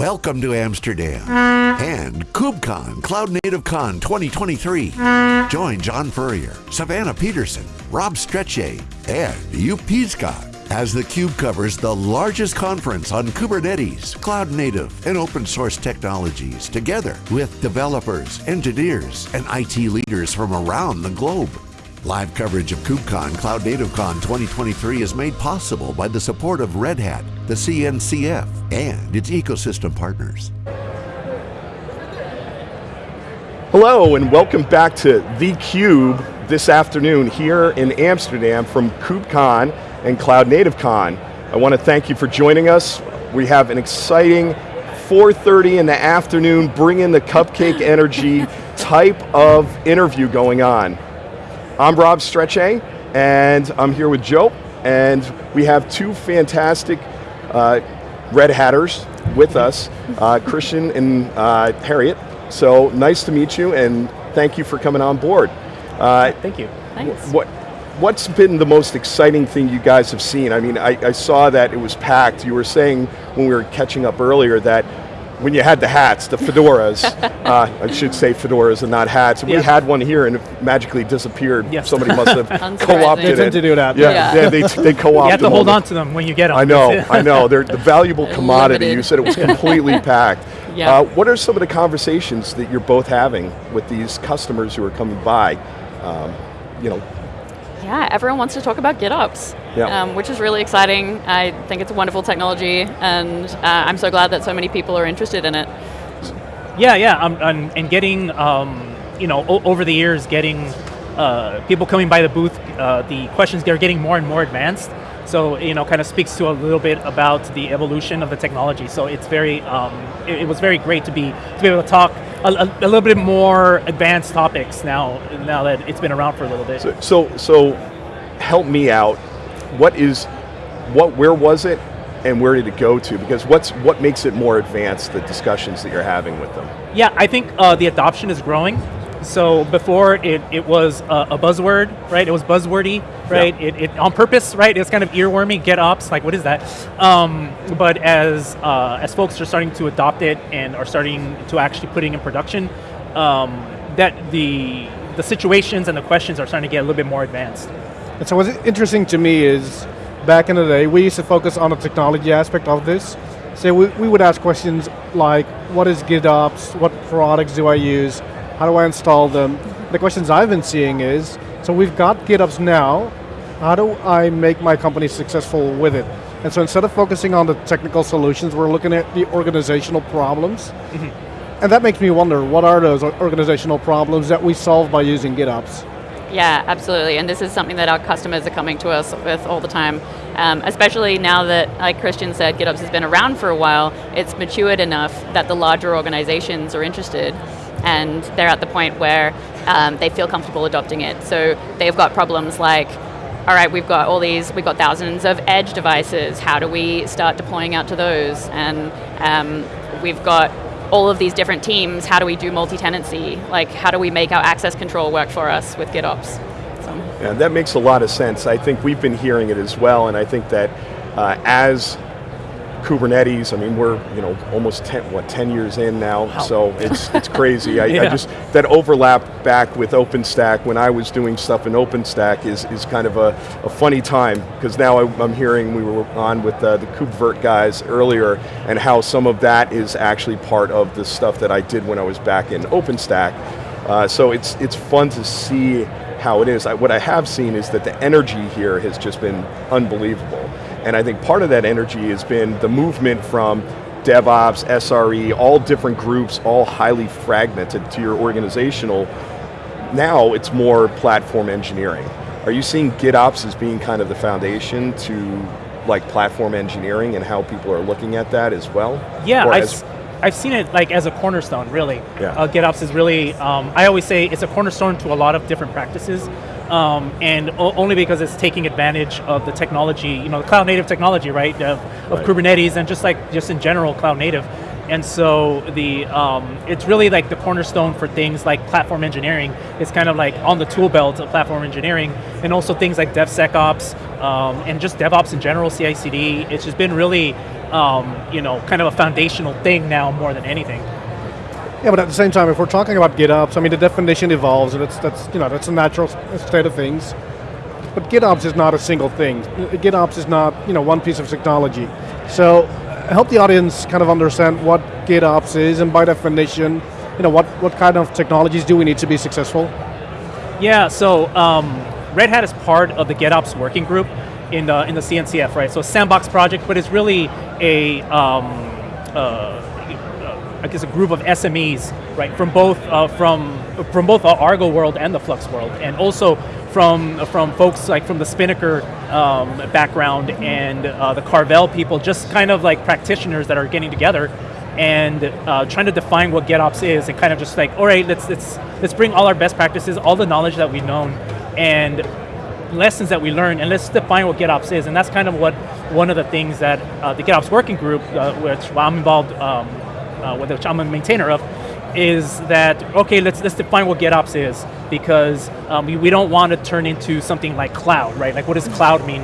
Welcome to Amsterdam and KubeCon Cloud Native Con 2023. Join John Furrier, Savannah Peterson, Rob Strechay, and Joep Piscaer as the theCUBE covers the largest conference on Kubernetes, cloud native, and open source technologies together with developers, engineers, and IT leaders from around the globe. Live coverage of KubeCon Cloud Native Con 2023 is made possible by the support of Red Hat, the CNCF, and its ecosystem partners. Hello and welcome back to theCUBE this afternoon here in Amsterdam from KubeCon and Cloud Native Con. I want to thank you for joining us. We have an exciting 4.30 in the afternoon, bring in the cupcake energy type of interview going on. I'm Rob Strechay, and I'm here with Joe, and we have two fantastic uh, Red Hatters with us, uh, Christian and uh, Harriet. So nice to meet you, and thank you for coming on board. Uh, thank you. Thanks. What, what's been the most exciting thing you guys have seen? I mean, I, I, saw that it was packed. You were saying when we were catching up earlier that when you had the hats, the fedoras, uh, I should say fedoras and not hats, we had one here and it magically disappeared. Yes. Somebody must have co-opted it. They tend to do that. Yeah, yeah. yeah they, they co-opted it. You have to hold on to them when you get them. I know, I know. They're the valuable commodity. You said it was completely packed. Yeah. Uh, what are some of the conversations that you're both having with these customers who are coming by? Um, you know, yeah, everyone wants to talk about GitOps, yeah. um, which is really exciting. I think it's a wonderful technology, and uh, I'm so glad that so many people are interested in it. Yeah, yeah, um, and, and, getting, um, you know, over the years, getting uh, people coming by the booth, uh, the questions, they're getting more and more advanced. So, you know, kind of speaks to a little bit about the evolution of the technology. So it's very, um, it, it, was very great to be, to be able to talk a, a, a, little bit more advanced topics now, now that it's been around for a little bit. So, so, so help me out. What is, what, where was it and where did it go to? Because what's, what makes it more advanced, the discussions that you're having with them? Yeah, I think uh, the adoption is growing. So before it, it was a, a buzzword, right? It was buzzwordy, right? Yeah. It, it, on purpose, right? It's kind of earwormy, GitOps, like what is that? Um, but as, uh, as folks are starting to adopt it and are starting to actually putting in production, um, that the, the situations and the questions are starting to get a little bit more advanced. And so what's interesting to me is, back in the day, we used to focus on the technology aspect of this. So we, we would ask questions like, what is GitOps? What products do I use? How do I install them? The questions I've been seeing is, so we've got GitOps now, how do I make my company successful with it? And so instead of focusing on the technical solutions, we're looking at the organizational problems. Mm -hmm. And that makes me wonder, what are those organizational problems that we solve by using GitOps? Yeah, absolutely, and this is something that our customers are coming to us with all the time, um, especially now that, like Christian said, GitOps has been around for a while, it's matured enough that the larger organizations are interested and they're at the point where um, they feel comfortable adopting it. So they've got problems like, all right, we've got all these, we've got thousands of edge devices, how do we start deploying out to those? And um, we've got all of these different teams, how do we do multi-tenancy? Like, how do we make our access control work for us with GitOps? So. Yeah, that makes a lot of sense. I think we've been hearing it as well, and I think that uh, as Kubernetes, I mean, we're you know almost 10, what, 10 years in now, wow. so it's, it's crazy. I, yeah. I, just, that overlap back with OpenStack when I was doing stuff in OpenStack is, is kind of a, a funny time, because now I, am hearing, we were on with uh, the KubeVirt guys earlier, and how some of that is actually part of the stuff that I did when I was back in OpenStack. Uh, so it's, it's fun to see how it is. I, what I have seen is that the energy here has just been unbelievable. And I think part of that energy has been the movement from DevOps, SRE, all different groups, all highly fragmented to your organizational. Now it's more platform engineering. Are you seeing GitOps as being kind of the foundation to like platform engineering and how people are looking at that as well? Yeah, I've, I've seen it like as a cornerstone, really. Yeah. Uh, GitOps is really, um, I always say it's a cornerstone to a lot of different practices um, and only because it's taking advantage of the technology, you know, the cloud native technology, right, of, of right. Kubernetes and just like, just in general, cloud native. And so the um, it's really like the cornerstone for things like platform engineering. It's kind of like on the tool belt of platform engineering, and also things like DevSecOps, um, and just DevOps in general, CI/CD. It's just been really, um, you know, kind of a foundational thing now more than anything. Yeah, but at the same time, if we're talking about GitOps, I mean the definition evolves, and it's that's you know that's a natural state of things. But GitOps is not a single thing. GitOps is not you know one piece of technology. So help the audience kind of understand what GitOps is, and by definition, you know what what kind of technologies do we need to be successful? Yeah, so um, Red Hat is part of the GitOps working group in the in the CNCF, right? So sandbox project, but it's really a um, uh, I guess a group of SMEs, right, from both uh, from from both the Argo world and the Flux world, and also from from folks like from the Spinnaker um, background and uh, the Carvel people, just kind of like practitioners that are getting together and uh, trying to define what GitOps is, and kind of just like, all right, let's let's let's bring all our best practices, all the knowledge that we've known, and lessons that we learn, and let's define what GitOps is, and that's kind of what one of the things that uh, the GitOps working group, uh, which I'm involved, um, uh, which I'm a maintainer of, is that okay? Let's let's define what GitOps is because um, we, we don't want to turn into something like cloud, right? Like what does cloud mean?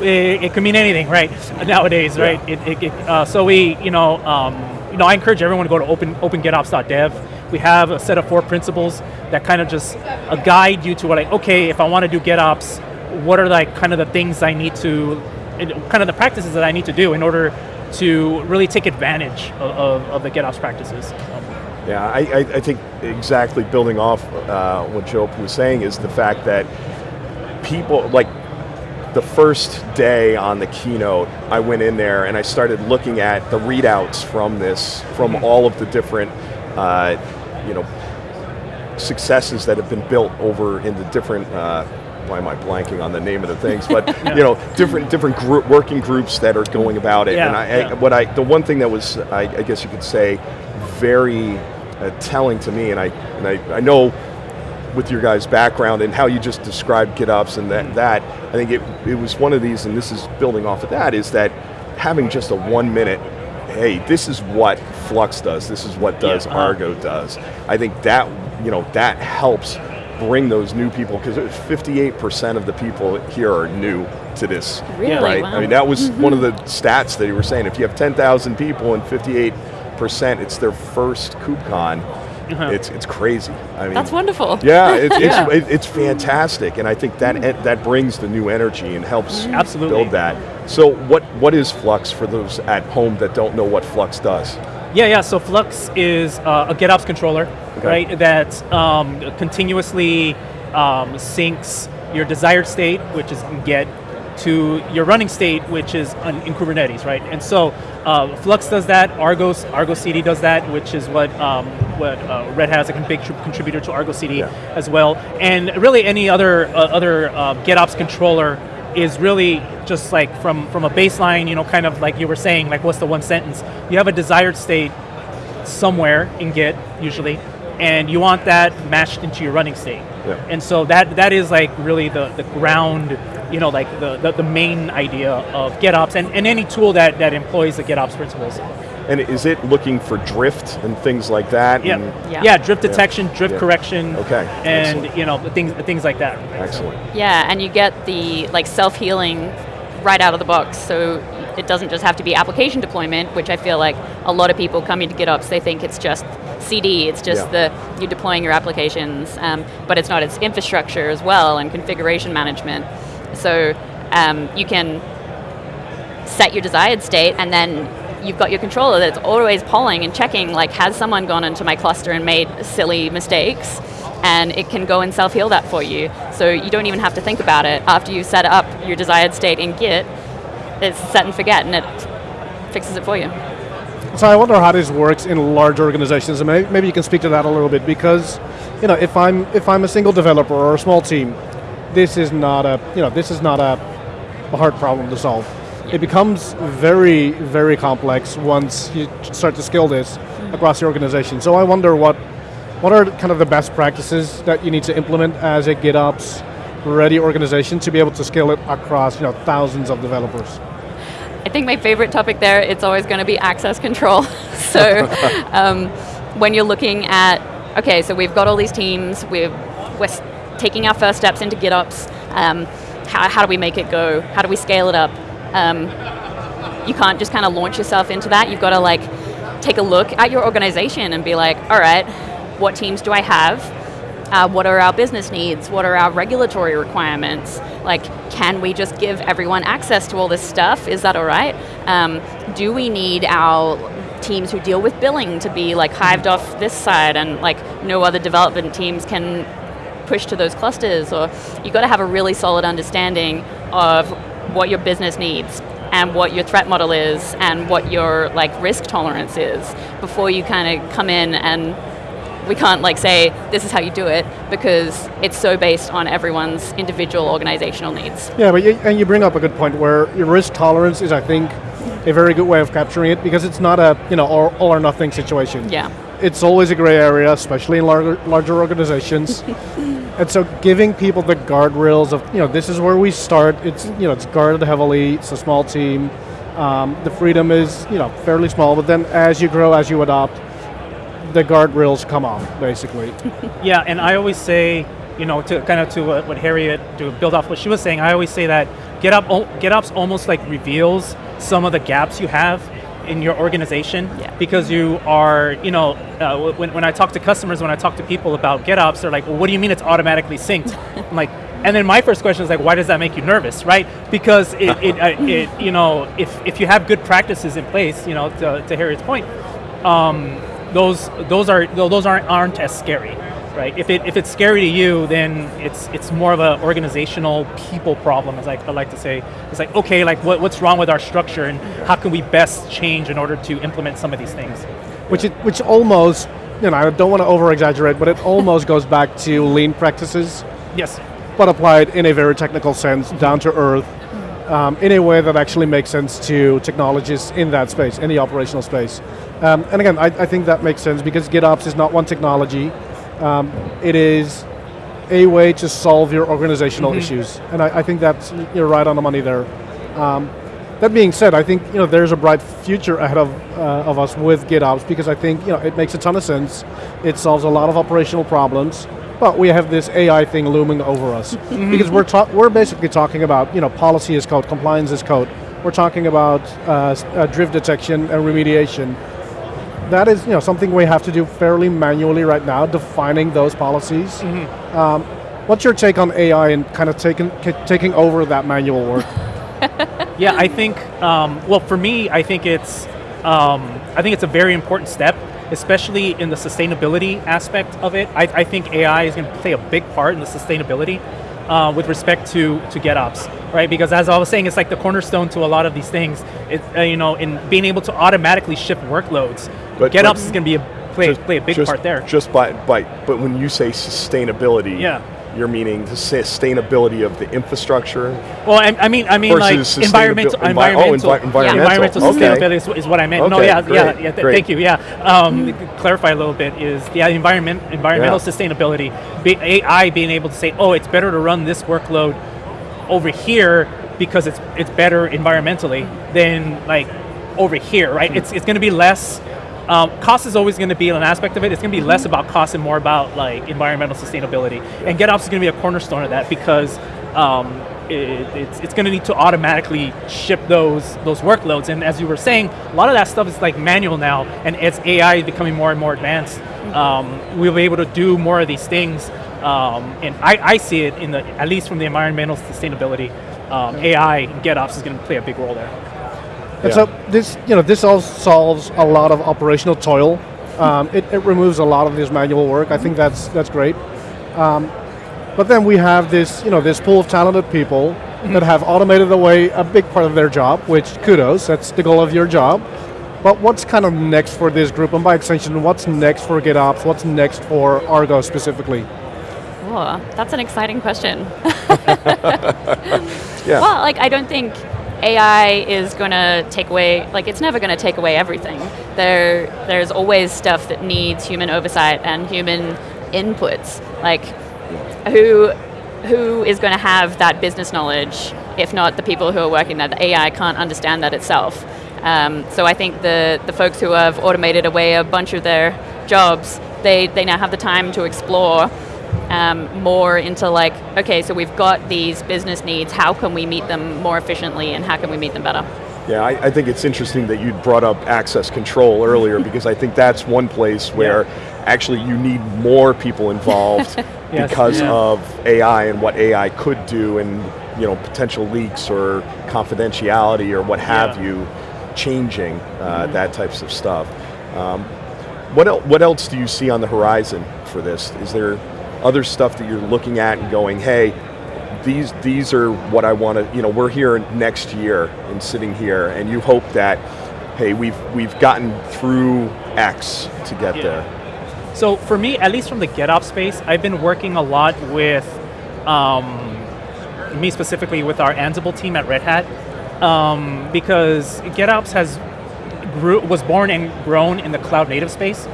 It, it could mean anything, right? Nowadays, right? It, it, it, uh, so we, you know, um, you know, I encourage everyone to go to open opengitops.dev. We have a set of four principles that kind of just uh, guide you to what like, okay, if I want to do GitOps, what are like kind of the things I need to, kind of the practices that I need to do in order to really take advantage of, of, of the GitOps practices. Yeah, I, I, I think exactly building off uh, what Joe was saying is the fact that people, like the first day on the keynote, I went in there and I started looking at the readouts from this, from mm -hmm. all of the different, uh, you know, successes that have been built over in the different, uh, why am I blanking on the name of the things, but yeah. you know, different different group, working groups that are going about it. Yeah, and I, yeah. I, what I, the one thing that was, I, I guess you could say, very uh, telling to me, and I, and I, I know with your guys' background and how you just described GitOps and that, that, I think it, it was one of these, and this is building off of that, is that having just a one minute, hey, this is what Flux does, this is what does Yeah, uh-huh. Argo does. I think that, you know, that helps bring those new people, because 58% of the people here are new to this, Really? right? Wow. I mean, that was mm-hmm. one of the stats that you were saying, if you have 10,000 people and 58 percent it's their first KubeCon. Uh-huh. It's it's crazy. I mean, That's wonderful. yeah, it, it's Yeah. it, it's fantastic, and I think that mm. en- that brings the new energy and helps mm. Absolutely. build that. So, what what is Flux for those at home that don't know what Flux does? Yeah, yeah. So Flux is uh, a GitOps controller, Okay. right? That um, continuously um, syncs your desired state, which is in Git, to your running state, which is on, in Kubernetes, right? And so uh, Flux does that. Argos Argo CD does that, which is what um, what uh, Red Hat is a big contributor to Argo CD Yeah. as well. And really, any other uh, other uh, GitOps controller is really just like from from a baseline, you know, kind of like you were saying, like what's the one sentence? You have a desired state somewhere in Git usually, and you want that matched into your running state. Yeah. And so that that is like really the, the ground, you know, like the, the, the main idea of GitOps and, and any tool that, that employs the GitOps principles. And is it looking for drift and things like that? Yeah. And- Yeah. Yeah, drift detection, drift Yeah. correction, Okay, and excellent. you know, things things like that. Excellent. Yeah, and you get the like self-healing right out of the box. So it doesn't just have to be application deployment, which I feel like a lot of people coming to GitOps, they think it's just CD, it's just Yeah. the you deploying your applications, um, but it's not. It's infrastructure as well and configuration management. So um, you can set your desired state and then you've got your controller that's always polling and checking like has someone gone into my cluster and made silly mistakes? And it can go and self-heal that for you. So you don't even have to think about it. After you set up your desired state in git it's set and forget and it fixes it for you. So I wonder how this works in large organizations, and maybe, maybe you can speak to that a little bit because, you know, if I'm if I'm a single developer or a small team, this is not a you know this is not a hard problem to solve. It becomes very very complex once you start to scale this across the organization. So I wonder what what are kind of the best practices that you need to implement as a GitOps ready organization to be able to scale it across you know thousands of developers. I think my favorite topic there, it's always going to be access control. so um, when you're looking at, okay, so we've got all these teams, we've, we're taking our first steps into GitOps, um, how, how do we make it go? How do we scale it up? Um, you can't just kind of launch yourself into that. You've got to like take a look at your organization and be like, all right, what teams do I have? Uh, what are our business needs? What are our regulatory requirements? Like, can we just give everyone access to all this stuff? Is that all right? Um, do we need our teams who deal with billing to be like hived off this side and like no other development teams can push to those clusters? Or you've got to have a really solid understanding of what your business needs and what your threat model is and what your like risk tolerance is before you kind of come in and we can't like say this is how you do it because it's so based on everyone's individual organizational needs. Yeah, but you, and you bring up a good point where your risk tolerance is, I think, a very good way of capturing it because it's not a you know all, all or nothing situation. Yeah. It's always a gray area, especially in larger larger organizations. and so giving people the guardrails of you know this is where we start. It's you know it's guarded heavily. It's a small team. Um, the freedom is you know fairly small, but then as you grow, as you adopt, the guardrails come off, basically. Yeah, and I always say, you know, to kind of to what, what Harriet to build off what she was saying, I always say that GitOps, GitOps almost like reveals some of the gaps you have in your organization Yeah. because you are, you know, uh, when, when I talk to customers, when I talk to people about GitOps, they're like, well, what do you mean it's automatically synced? I'm like, and then my first question is like, why does that make you nervous, right? Because it, it, uh, it you know, if, if you have good practices in place, you know, to, to Harriet's point, um, those those are those aren't aren't as scary, right? If it if it's scary to you, then it's it's more of an organizational people problem, as I, I like to say. It's like okay, like what, what's wrong with our structure, and how can we best change in order to implement some of these things? which it, which almost you know I don't want to over exaggerate, but it almost goes back to lean practices, Yes. but applied in a very technical sense, down to earth, um, in a way that actually makes sense to technologists in that space, in the operational space. Um, and again, I, I think that makes sense because GitOps is not one technology. Um, it is a way to solve your organizational issues, and I, I think that's you're right on the money there. Um, that being said, I think you know there's a bright future ahead of uh, of us with GitOps because I think you know it makes a ton of sense. It solves a lot of operational problems, but we have this AI thing looming over us because we're ta- we're basically talking about you know policy as code, compliance as code. We're talking about uh, uh, drift detection and remediation. That is you know something we have to do fairly manually right now, defining those policies. Um, what's your take on AI and kind of taking taking over that manual work? Yeah, I think. Um, well, for me, I think it's. Um, I think it's a very important step, especially in the sustainability aspect of it. I, I think AI is going to play a big part in the sustainability uh, with respect to to GitOps, right? Because as I was saying, it's like the cornerstone to a lot of these things. It, uh, you know, in being able to automatically shift workloads, But- GitOps but- is going to be a play play a big just, part there. Just by, by, but when you say sustainability, Yeah. You're meaning the sustainability of the infrastructure Well, I, I mean, I mean, like environmental, envi- oh, environmental, envi- environmental. environmental Okay. sustainability is, is what I meant. no, yeah, great, yeah, yeah. th- great. thank you. Yeah, um, clarify a little bit is yeah, environment, environmental Yeah. sustainability. Be, AI being able to say, oh, it's better to run this workload over here because it's it's better environmentally than like over here, right? Hmm. It's it's going to be less. Um, cost is always going to be an aspect of it. It's going to be less about cost and more about like environmental sustainability. And GitOps is going to be a cornerstone of that because um, it, it's, it's going to need to automatically ship those those workloads. And as you were saying, a lot of that stuff is like manual now, and as AI is becoming more and more advanced, um, we'll be able to do more of these things. Um, and I, I see it in the at least from the environmental sustainability. Um, AI and GitOps is going to play a big role there. And Yeah. so this, you know, this all solves a lot of operational toil. Um, it, it removes a lot of this manual work. I think that's that's great. Um, but then we have this, you know, this pool of talented people that have automated away a big part of their job. Which kudos, that's the goal of your job. But what's kind of next for this group, and by extension, what's next for GitOps? What's next for Argo specifically? Oh, that's an exciting question. Yeah. Well, like I don't think AI is going to take away like it's never going to take away everything. There there's always stuff that needs human oversight and human inputs. Like who who is going to have that business knowledge if not the people who are working there? The AI can't understand that itself. Um, so I think the, the folks who have automated away a bunch of their jobs, they, they now have the time to explore um, more into like, okay, so we've got these business needs, how can we meet them more efficiently and how can we meet them better? Yeah, I, I think it's interesting that you brought up access control earlier because I think that's one place where actually you need more people involved Yes, because yeah. of AI and what AI could do and you know potential leaks or confidentiality or what have Yeah. you changing uh, that types of stuff. Um, what, el- what else do you see on the horizon for this? Is there other stuff that you're looking at and going, hey, these these are what I want to. You know, we're here next year and sitting here, and you hope that, hey, we've we've gotten through X to get Yeah. there. So for me, at least from the GitOps space, I've been working a lot with, um, me specifically with our Ansible team at Red Hat, um, because GitOps has grew, was born and grown in the cloud native space.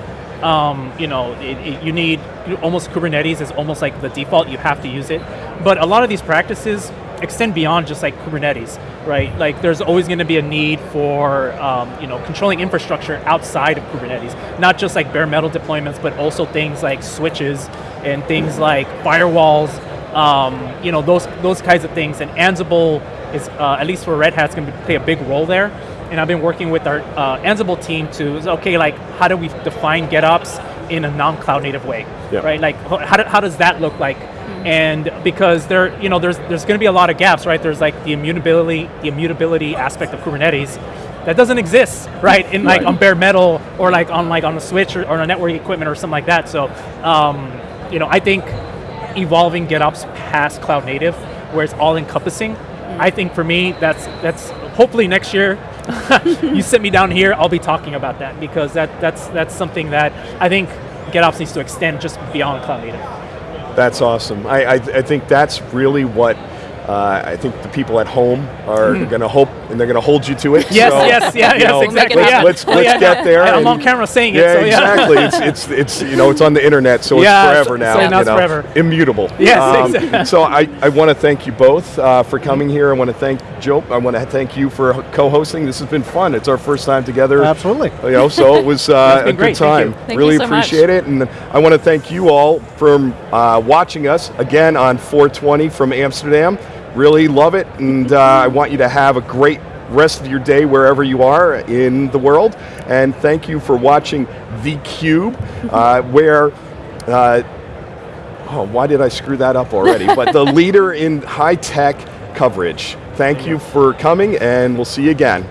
Um, you know, it, it- you need almost Kubernetes is almost like the default. You have to use it, but a lot of these practices extend beyond just like Kubernetes, right? Like there's always going to be a need for um, you know controlling infrastructure outside of Kubernetes, not just like bare metal deployments, but also things like switches and things like firewalls. Um, you know those those kinds of things. And Ansible is uh, at least for Red Hat's going to play a big role there. And I've been working with our uh, Ansible team to okay, like how do we define GitOps in a non-cloud native way, Yeah. right? Like how, do, how does that look like? And because there, you know, there's there's going to be a lot of gaps, right? There's like the immutability, the immutability aspect of Kubernetes that doesn't exist, right? In like Right. on bare metal or like on like on a switch or, or a network equipment or something like that. So, um, you know, I think evolving GitOps past cloud native, where it's all encompassing. I think for me, that's that's hopefully next year. you sit me down here, I'll be talking about that because that that's that's something that I think GitOps needs to extend just beyond cloud native. That's awesome. I, I, I think that's really what uh, I think the people at home are going to hope, and they're going to hold you to it. Yes, So, yes, yeah, yes, know, exactly. Let's, yeah. let's, Oh, let's yeah, get there. I, am on camera saying yeah, it, so yeah. exactly. it's, it's it's you know it's on the internet, so Yeah, it's forever now. so now you it's know, forever. Immutable. Um, Yes, exactly. So I, I want to thank you both uh, for coming here. I want to thank Joe. I want to thank you for co-hosting. This has been fun. It's our first time together. Absolutely. You know, so it was uh, It's a good great. Thank time. you. Thank really you so much. appreciate it, and I want to thank you all for uh, watching us again on 420 from Amsterdam. Really love it, and uh, I want you to have a great rest of your day wherever you are in the world. And thank you for watching The Cube, uh, where. Uh, oh, why did I screw that up already? but the leader in high tech coverage. Thank you for coming, and we'll see you again.